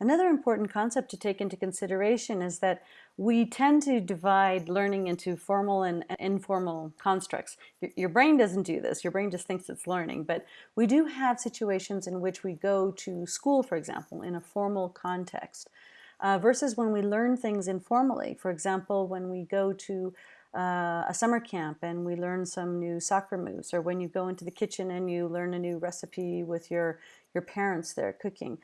Another important concept to take into consideration is that we tend to divide learning into formal and informal constructs. Your, brain doesn't do this, your brain just thinks it's learning, but we do have situations in which we go to school, for example, in a formal context, uh, versus when we learn things informally. For example, when we go to uh, a summer camp and we learn some new soccer moves, or when you go into the kitchen and you learn a new recipe with your, your parents there cooking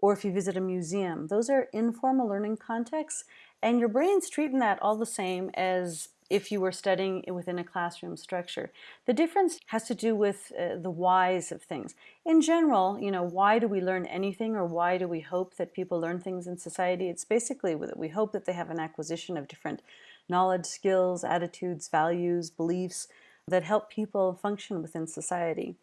or if you visit a museum. Those are informal learning contexts and your brain's treating that all the same as if you were studying within a classroom structure. The difference has to do with uh, the whys of things. In general, you know, why do we learn anything or why do we hope that people learn things in society? It's basically that we hope that they have an acquisition of different knowledge, skills, attitudes, values, beliefs that help people function within society.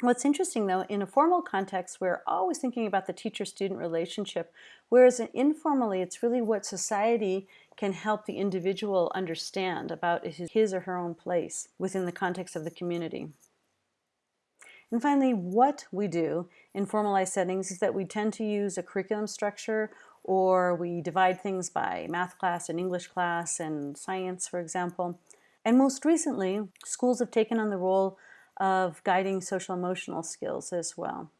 What's interesting though, in a formal context, we're always thinking about the teacher-student relationship, whereas informally, it's really what society can help the individual understand about his or her own place within the context of the community. And finally, what we do in formalized settings is that we tend to use a curriculum structure or we divide things by math class and English class and science, for example. And most recently, schools have taken on the role of guiding social emotional skills as well.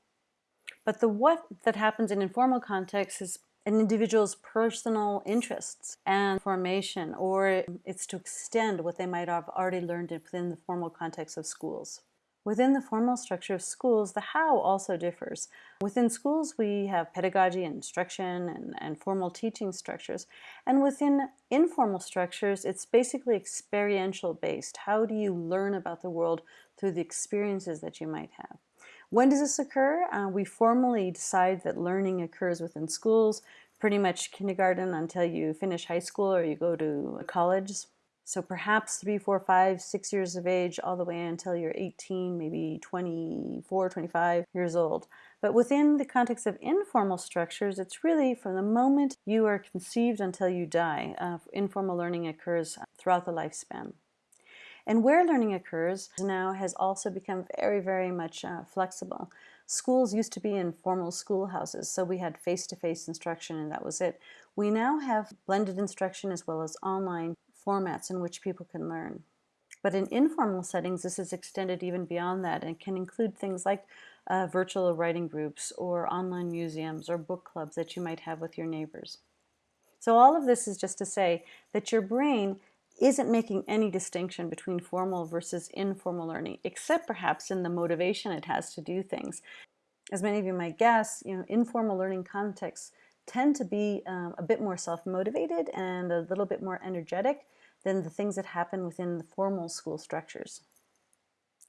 But the what that happens in informal contexts is an individual's personal interests and formation, or it's to extend what they might have already learned within the formal context of schools. Within the formal structure of schools, the how also differs. Within schools, we have pedagogy and instruction and, and formal teaching structures. And within informal structures, it's basically experiential based. How do you learn about the world through the experiences that you might have? When does this occur? Uh, we formally decide that learning occurs within schools, pretty much kindergarten until you finish high school or you go to college. So perhaps three, four, five, six years of age, all the way until you're 18, maybe 24, 25 years old. But within the context of informal structures, it's really from the moment you are conceived until you die. Uh, informal learning occurs throughout the lifespan. And where learning occurs now has also become very, very much uh, flexible. Schools used to be in formal schoolhouses, so we had face-to-face -face instruction and that was it. We now have blended instruction as well as online formats in which people can learn. But in informal settings, this is extended even beyond that and can include things like uh, virtual writing groups or online museums or book clubs that you might have with your neighbors. So all of this is just to say that your brain isn't making any distinction between formal versus informal learning, except perhaps in the motivation it has to do things. As many of you might guess, you know, informal learning contexts tend to be um, a bit more self-motivated and a little bit more energetic than the things that happen within the formal school structures.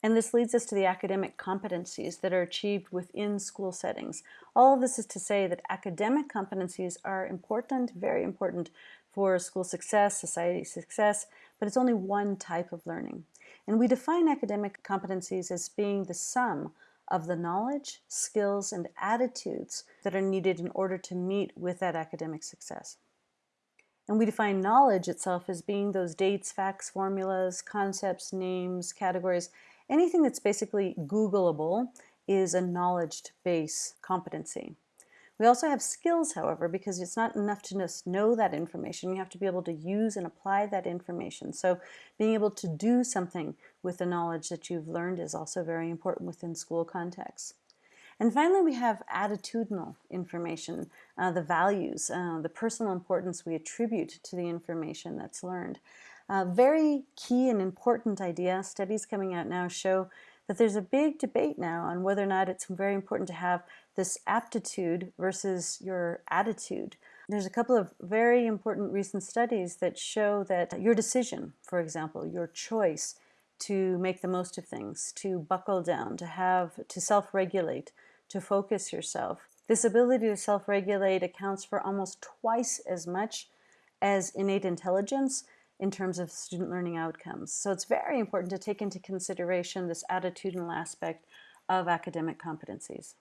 And this leads us to the academic competencies that are achieved within school settings. All of this is to say that academic competencies are important, very important for school success, society success, but it's only one type of learning. And we define academic competencies as being the sum of the knowledge, skills, and attitudes that are needed in order to meet with that academic success. And we define knowledge itself as being those dates, facts, formulas, concepts, names, categories, anything that's basically Googleable is a knowledge base competency. We also have skills, however, because it's not enough to just know that information. You have to be able to use and apply that information. So being able to do something with the knowledge that you've learned is also very important within school contexts. And finally, we have attitudinal information, uh, the values, uh, the personal importance we attribute to the information that's learned. Uh, very key and important idea. Studies coming out now show that there's a big debate now on whether or not it's very important to have this aptitude versus your attitude. There's a couple of very important recent studies that show that your decision, for example, your choice to make the most of things, to buckle down, to have, to self-regulate, to focus yourself. This ability to self-regulate accounts for almost twice as much as innate intelligence in terms of student learning outcomes. So it's very important to take into consideration this attitudinal aspect of academic competencies.